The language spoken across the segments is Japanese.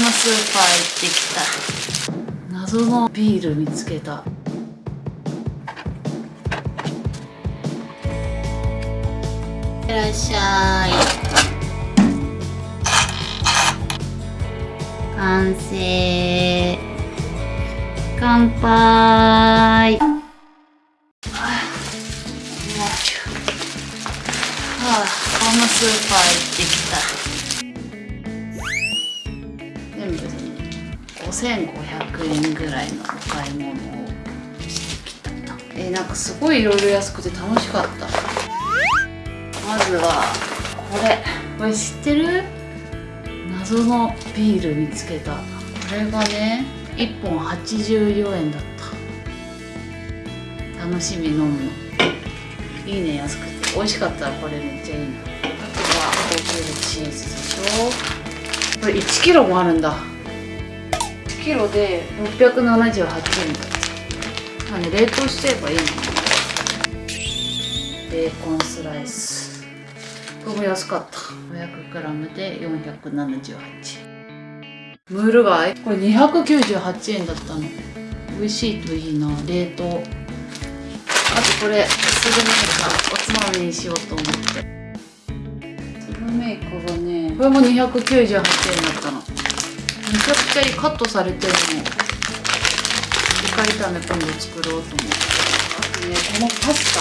ムスーパー行ってきた。謎のビール見つけた。いらっしゃい。完成。乾杯。はあ、ホームスーパー行ってきた。5500円ぐらいのお買い物をしてきたえー、なんかすごいいろいろ安くて楽しかった。まずはこれ。これ知ってる？謎のビール見つけた。これがね1本84円だった。楽しみ飲むの。いいね安くて。美味しかったらこれめっちゃいいな。あとは高級チーズでしょ。これ1キロもあるんだ。1キロで678円だったあね冷凍しちゃえばいいのベーコンスライス。これも安かった。500g で478円。ムール貝？これ298円だったの。美味しいといいな冷凍。あとこれスルメイカおつまみにしようと思って。スルメイカがねこれも298円だったの。めちゃくちゃいいカットされてるの。イカ炒め今度作ろうと思って。あとねこのパスタ。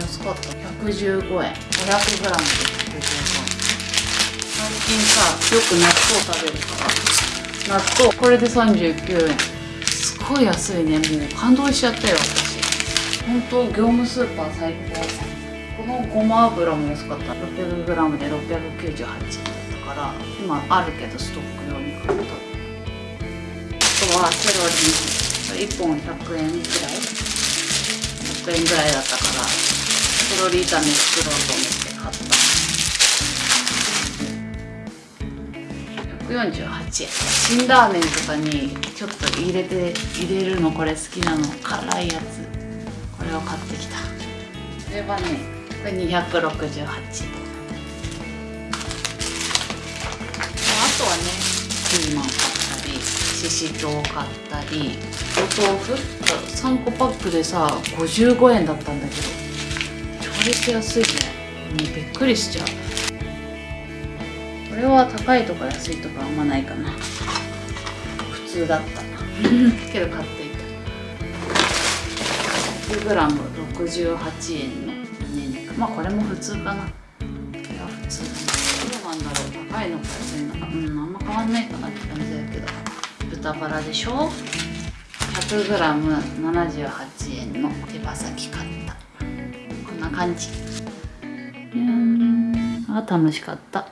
安かった115円。500g で115円最近さよく納豆食べるから。納豆。これで39円。すごい安いね。もう感動しちゃったよ私。本当業務スーパー最高。このごま油も安かった。600g で698円から今あるけどストック用に買った。あとはセロリ1本100円くらい。100円ぐらいだったからセロリ炒め作ろうと思って買った。148円。辛ラーメンとかにちょっと入れて入れるのこれ好きなの。辛いやつ。これを買ってきた。これはねこれ268円。とはねピーマン買ったりししとう買ったりお豆腐？3個パックでさ55円だったんだけど割と安いね。もうびっくりしちゃう。これは高いとか安いとかあんまないかな。普通だった。な けど買っていた。100g68 円の胸肉まあこれも普通かな。これは普通どうなんだろう。高いのか安いのかうんあんま変わんないかなって感じだけど。豚バラでしょ？100g78 円の手羽先買った。こんな感じ。うんあ楽しかった。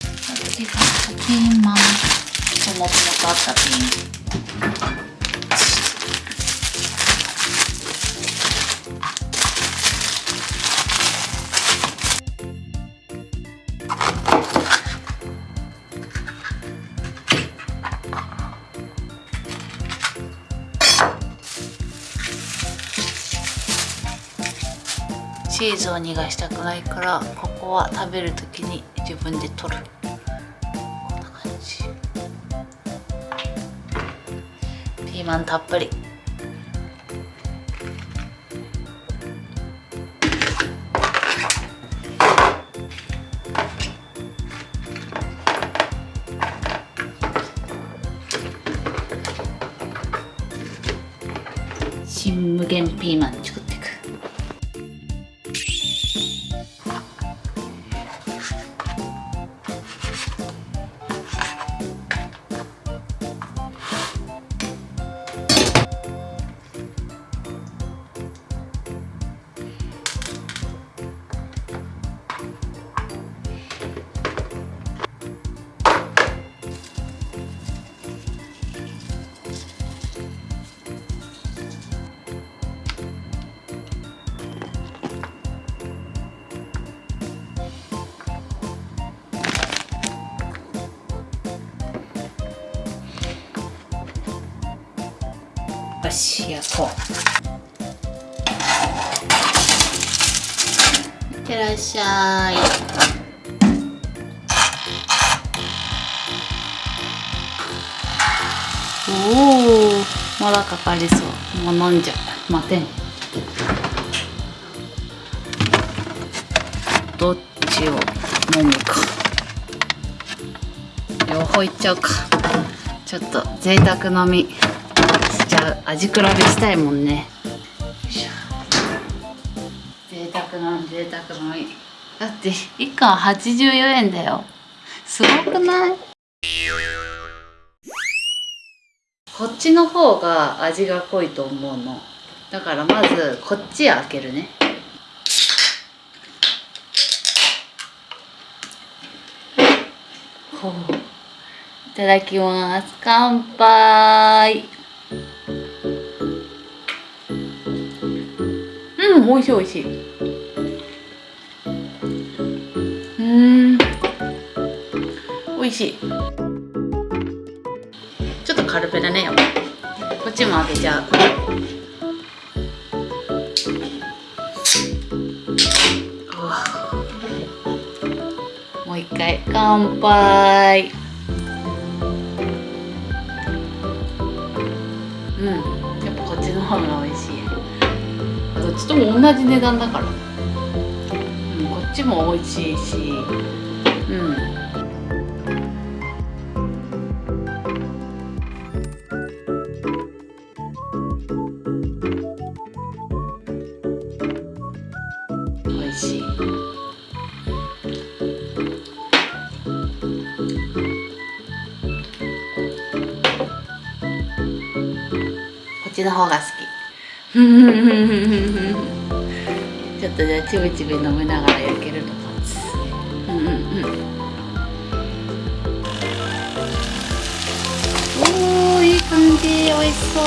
次がピーマンともともとあったピンチーズを逃がしたくないからここは食べる時に自分で取る。こんな感じ。ピーマンたっぷり。新無限ピーマンし焼こういってらっしゃい。おおまだかかりそう。もう飲んじゃう。待て。んどっちを飲むか。両方いっちゃうか。ちょっと贅沢飲み。味比べしたいもんね。贅沢飲み贅沢飲みだって1貫84円だよ。すごくない？こっちの方が味が濃いと思うの。だからまずこっち開けるね。いただきます。乾杯うん美味しい美味しい。うん。美味しい。ちょっと軽めだね。こっちも開けちゃう。もう一回。乾杯。うん。やっぱこっちの方が美味しい。どっちとも同じ値段だから、うん、こっちも美味しいし。うんちの方が好き。ちょっとじゃあちびちび飲みながら焼けるの待つうんうんうん。おーいい感じ。美味しそう。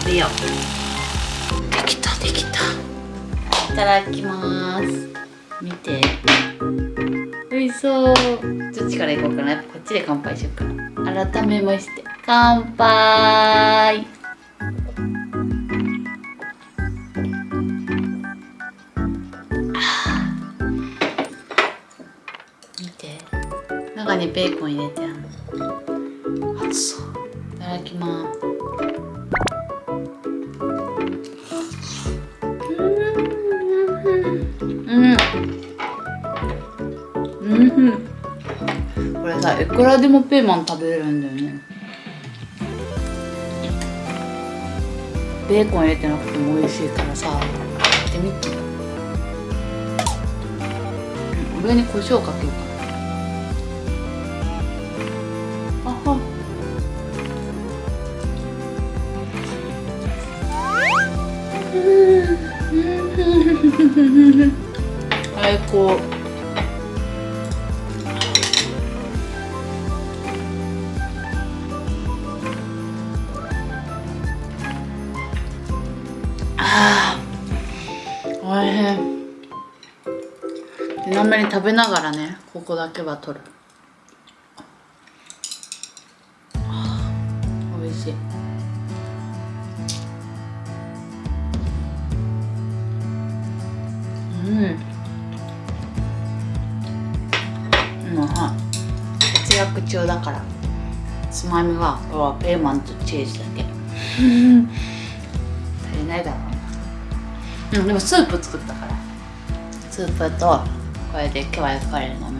食べよう。できたできた。いただきます。見て。美味しそう。どっちからいこうかな。こっちで乾杯しようかな。改めまして乾杯。見て。中にベーコン入れてある。熱そう。いただきます。うん。うん。これさいくらでもピーマン食べれるんだよね。ベーコン入れてなくても美味しいからさやってみて上に胡椒かけようかな。あは。最高。あーおいしい。ちなみに食べながらねここだけは取る。あー美味しい。うん。うんはい節約中だから。つまみはこれはペーマンとチーズだけ。足りないだろうんでもスープ作ったから。スープとこれで今日は焼かれるの